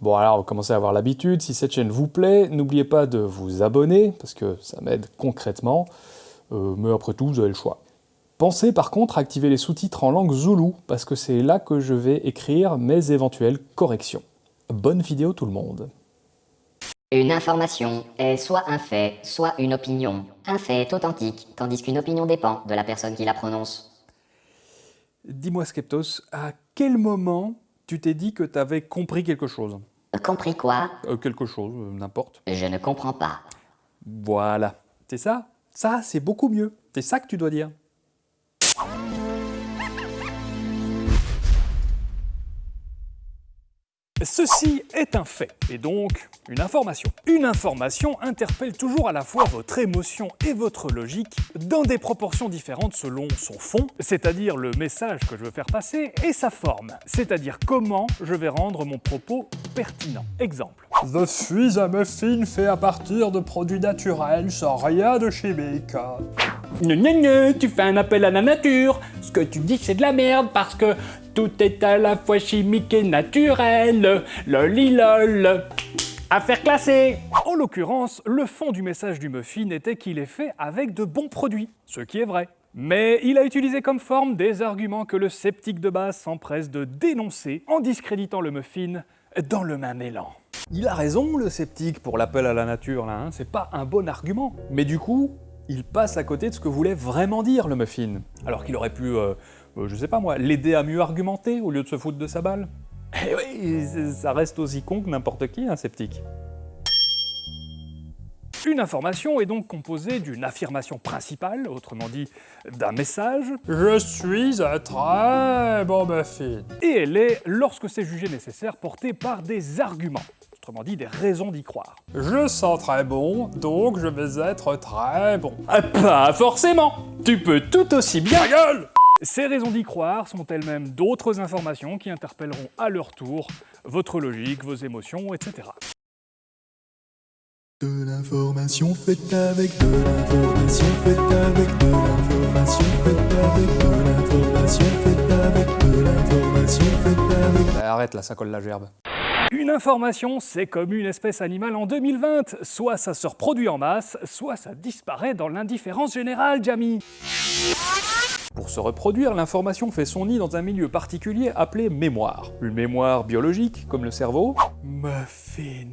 Bon alors, commencez à avoir l'habitude, si cette chaîne vous plaît, n'oubliez pas de vous abonner, parce que ça m'aide concrètement, euh, mais après tout, vous avez le choix. Pensez par contre à activer les sous-titres en langue zoulou, parce que c'est là que je vais écrire mes éventuelles corrections. Bonne vidéo tout le monde Une information est soit un fait, soit une opinion. Un fait est authentique, tandis qu'une opinion dépend de la personne qui la prononce. Dis-moi Skeptos, à quel moment tu t'es dit que tu avais compris quelque chose Compris quoi Euh, Quelque chose, euh, n'importe. Je ne comprends pas. Voilà, c'est ça Ça, c'est beaucoup mieux. C'est ça que tu dois dire. Ceci est un fait, et donc une information. Une information interpelle toujours à la fois votre émotion et votre logique dans des proportions différentes selon son fond, c'est-à-dire le message que je veux faire passer, et sa forme, c'est-à-dire comment je vais rendre mon propos pertinent. Exemple. Je suis un muffin fait à partir de produits naturels sans rien de chimique. Gna gna gna, tu fais un appel à la nature. Ce que tu dis, c'est de la merde parce que tout est à la fois chimique et naturel. Lolilol. Affaire classée. En l'occurrence, le fond du message du muffin était qu'il est fait avec de bons produits, ce qui est vrai. Mais il a utilisé comme forme des arguments que le sceptique de base s'empresse de dénoncer en discréditant le muffin dans le même élan. Il a raison, le sceptique, pour l'appel à la nature, là, hein, c'est pas un bon argument. Mais du coup, il passe à côté de ce que voulait vraiment dire le muffin. Alors qu'il aurait pu, euh, euh, je sais pas moi, l'aider à mieux argumenter au lieu de se foutre de sa balle. Eh oui, ça reste aussi con que n'importe qui, un sceptique. Une information est donc composée d'une affirmation principale, autrement dit d'un message, Je suis un très bon muffin. et elle est, lorsque c'est jugé nécessaire, portée par des arguments, autrement dit des raisons d'y croire. Je sens très bon, donc je vais être très bon. Ah, pas forcément. Tu peux tout aussi bien. Ta gueule Ces raisons d'y croire sont elles-mêmes d'autres informations qui interpelleront à leur tour votre logique, vos émotions, etc. De l'information faite avec de l'information faite avec de l'information faite avec de l'information faite avec de l'information faite avec Bah, arrête là, ça colle la gerbe. Une information, c'est comme une espèce animale en 2020. Soit ça se reproduit en masse, soit ça disparaît dans l'indifférence générale, Jamie. Pour se reproduire, l'information fait son nid dans un milieu particulier appelé mémoire. Une mémoire biologique, comme le cerveau, muffin.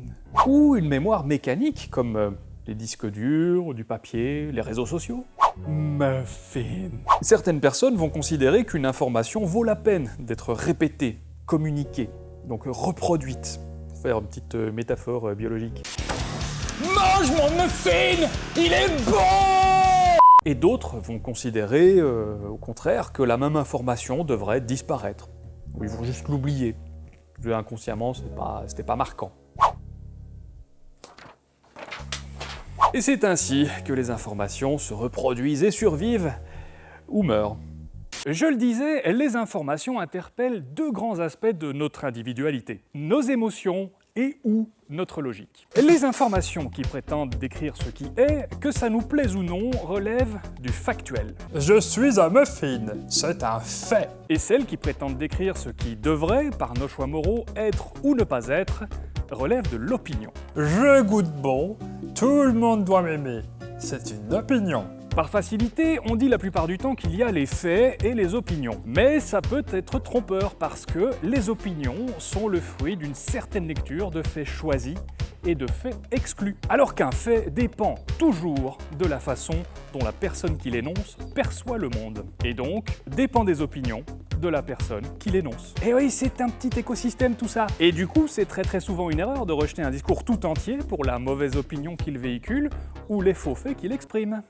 Ou une mémoire mécanique, comme euh, les disques durs, du papier, les réseaux sociaux. Muffin. Certaines personnes vont considérer qu'une information vaut la peine d'être répétée, communiquée, donc euh, reproduite. Pour faire une petite euh, métaphore euh, biologique. Mange mon muffin. Il est bon. Et d'autres vont considérer, euh, au contraire, que la même information devrait disparaître. Ou ils vont juste l'oublier. Inconsciemment, c'est pas- c'était pas marquant. Et c'est ainsi que les informations se reproduisent et survivent, ou meurent. Je le disais, les informations interpellent deux grands aspects de notre individualité. Nos émotions et ou notre logique. Les informations qui prétendent décrire ce qui est, que ça nous plaise ou non, relèvent du factuel. Je suis un muffin, c'est un fait. Et celles qui prétendent décrire ce qui devrait, par nos choix moraux, être ou ne pas être, relèvent de l'opinion. Je goûte bon, tout le monde doit m'aimer. C'est une opinion. Par facilité, on dit la plupart du temps qu'il y a les faits et les opinions. Mais ça peut être trompeur parce que les opinions sont le fruit d'une certaine lecture de faits choisis et de faits exclus. Alors qu'un fait dépend toujours de la façon dont la personne qui l'énonce perçoit le monde. Et donc, dépend des opinions de la personne qui l'énonce. Et oui, c'est un petit écosystème tout ça. Et du coup, c'est très très souvent une erreur de rejeter un discours tout entier pour la mauvaise opinion qu'il véhicule ou les faux faits qu'il exprime.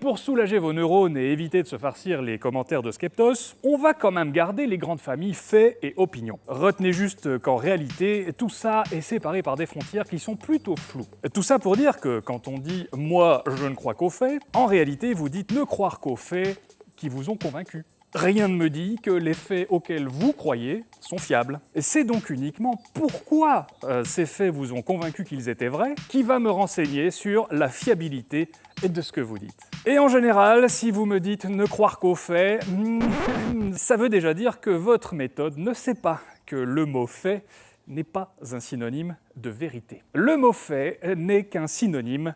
Pour soulager vos neurones et éviter de se farcir les commentaires de Skeptos, on va quand même garder les grandes familles faits et opinions. Retenez juste qu'en réalité, tout ça est séparé par des frontières qui sont plutôt floues. Tout ça pour dire que quand on dit « moi, je ne crois qu'aux faits », en réalité, vous dites ne croire qu'aux faits qui vous ont convaincu. Rien ne me dit que les faits auxquels vous croyez sont fiables. Et c'est donc uniquement pourquoi euh, ces faits vous ont convaincu qu'ils étaient vrais qui va me renseigner sur la fiabilité de ce que vous dites. Et en général, si vous me dites ne croire qu'aux faits, hmm, ça veut déjà dire que votre méthode ne sait pas que le mot fait n'est pas un synonyme de vérité. Le mot fait n'est qu'un synonyme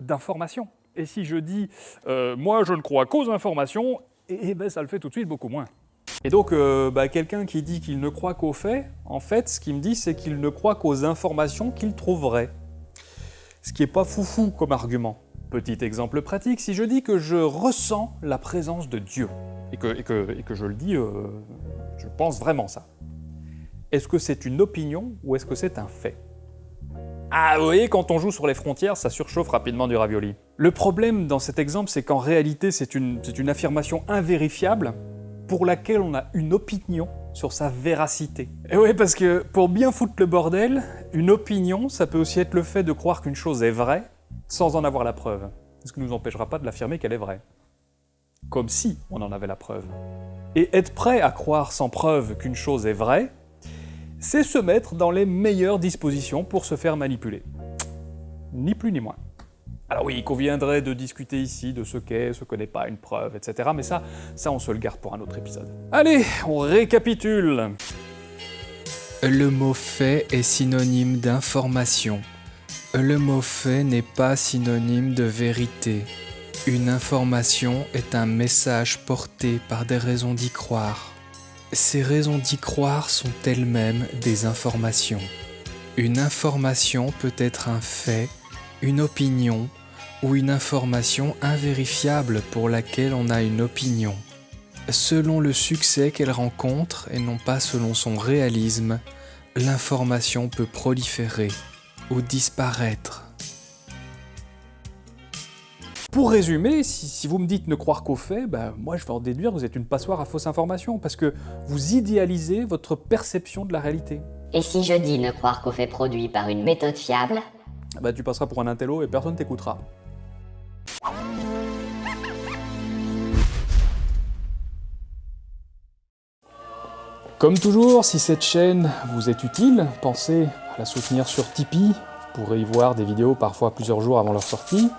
d'information. Et si je dis euh, moi je ne crois qu'aux informations », eh ben ça le fait tout de suite beaucoup moins. Et donc, euh, bah, quelqu'un qui dit qu'il ne croit qu'aux faits, en fait, ce qu'il me dit, c'est qu'il ne croit qu'aux informations qu'il trouve vraies. Ce qui n'est pas foufou comme argument. Petit exemple pratique, si je dis que je ressens la présence de Dieu, et que, et que, et que je le dis, euh, je pense vraiment ça, est-ce que c'est une opinion ou est-ce que c'est un fait Ah, vous voyez, quand on joue sur les frontières, ça surchauffe rapidement du ravioli. Le problème dans cet exemple, c'est qu'en réalité, c'est une, une affirmation invérifiable pour laquelle on a une opinion sur sa véracité. Et oui, parce que pour bien foutre le bordel, une opinion, ça peut aussi être le fait de croire qu'une chose est vraie sans en avoir la preuve. Ce qui ne nous empêchera pas de l'affirmer qu'elle est vraie. Comme si on en avait la preuve. Et être prêt à croire sans preuve qu'une chose est vraie, c'est se mettre dans les meilleures dispositions pour se faire manipuler. Ni plus ni moins. Alors oui, il conviendrait de discuter ici de ce qu'est, ce que n'est pas une preuve, etc. Mais ça, ça on se le garde pour un autre épisode. Allez, on récapitule Le mot fait est synonyme d'information. Le mot fait n'est pas synonyme de vérité. Une information est un message porté par des raisons d'y croire. Ces raisons d'y croire sont elles-mêmes des informations. Une information peut être un fait, une opinion ou une information invérifiable pour laquelle on a une opinion. Selon le succès qu'elle rencontre et non pas selon son réalisme, l'information peut proliférer ou disparaître. Pour résumer, si, si vous me dites ne croire qu'aux faits, bah, moi je vais en déduire que vous êtes une passoire à fausses informations, parce que vous idéalisez votre perception de la réalité. Et si je dis ne croire qu'aux faits produits par une méthode fiable Bah, tu passeras pour un intello et personne t'écoutera. Comme toujours, si cette chaîne vous est utile, pensez à la soutenir sur Tipeee, vous pourrez y voir des vidéos parfois plusieurs jours avant leur sortie.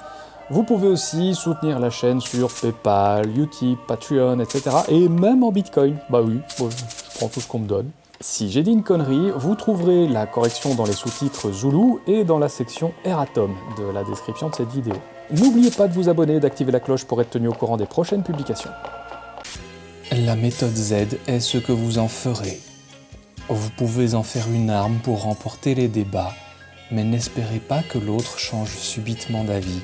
Vous pouvez aussi soutenir la chaîne sur Paypal, Utip, Patreon, etc. Et même en Bitcoin. Bah oui, bon, je prends tout ce qu'on me donne. Si j'ai dit une connerie, vous trouverez la correction dans les sous-titres Zulu et dans la section Eratom de la description de cette vidéo. N'oubliez pas de vous abonner et d'activer la cloche pour être tenu au courant des prochaines publications. La méthode Z est ce que vous en ferez. Vous pouvez en faire une arme pour remporter les débats, mais n'espérez pas que l'autre change subitement d'avis.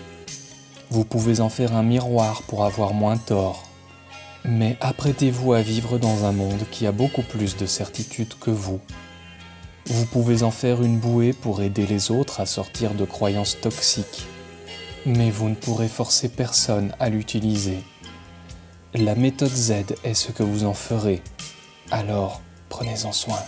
Vous pouvez en faire un miroir pour avoir moins tort. Mais apprêtez-vous à vivre dans un monde qui a beaucoup plus de certitude que vous. Vous pouvez en faire une bouée pour aider les autres à sortir de croyances toxiques. Mais vous ne pourrez forcer personne à l'utiliser. La méthode Z est ce que vous en ferez. Alors, prenez-en soin.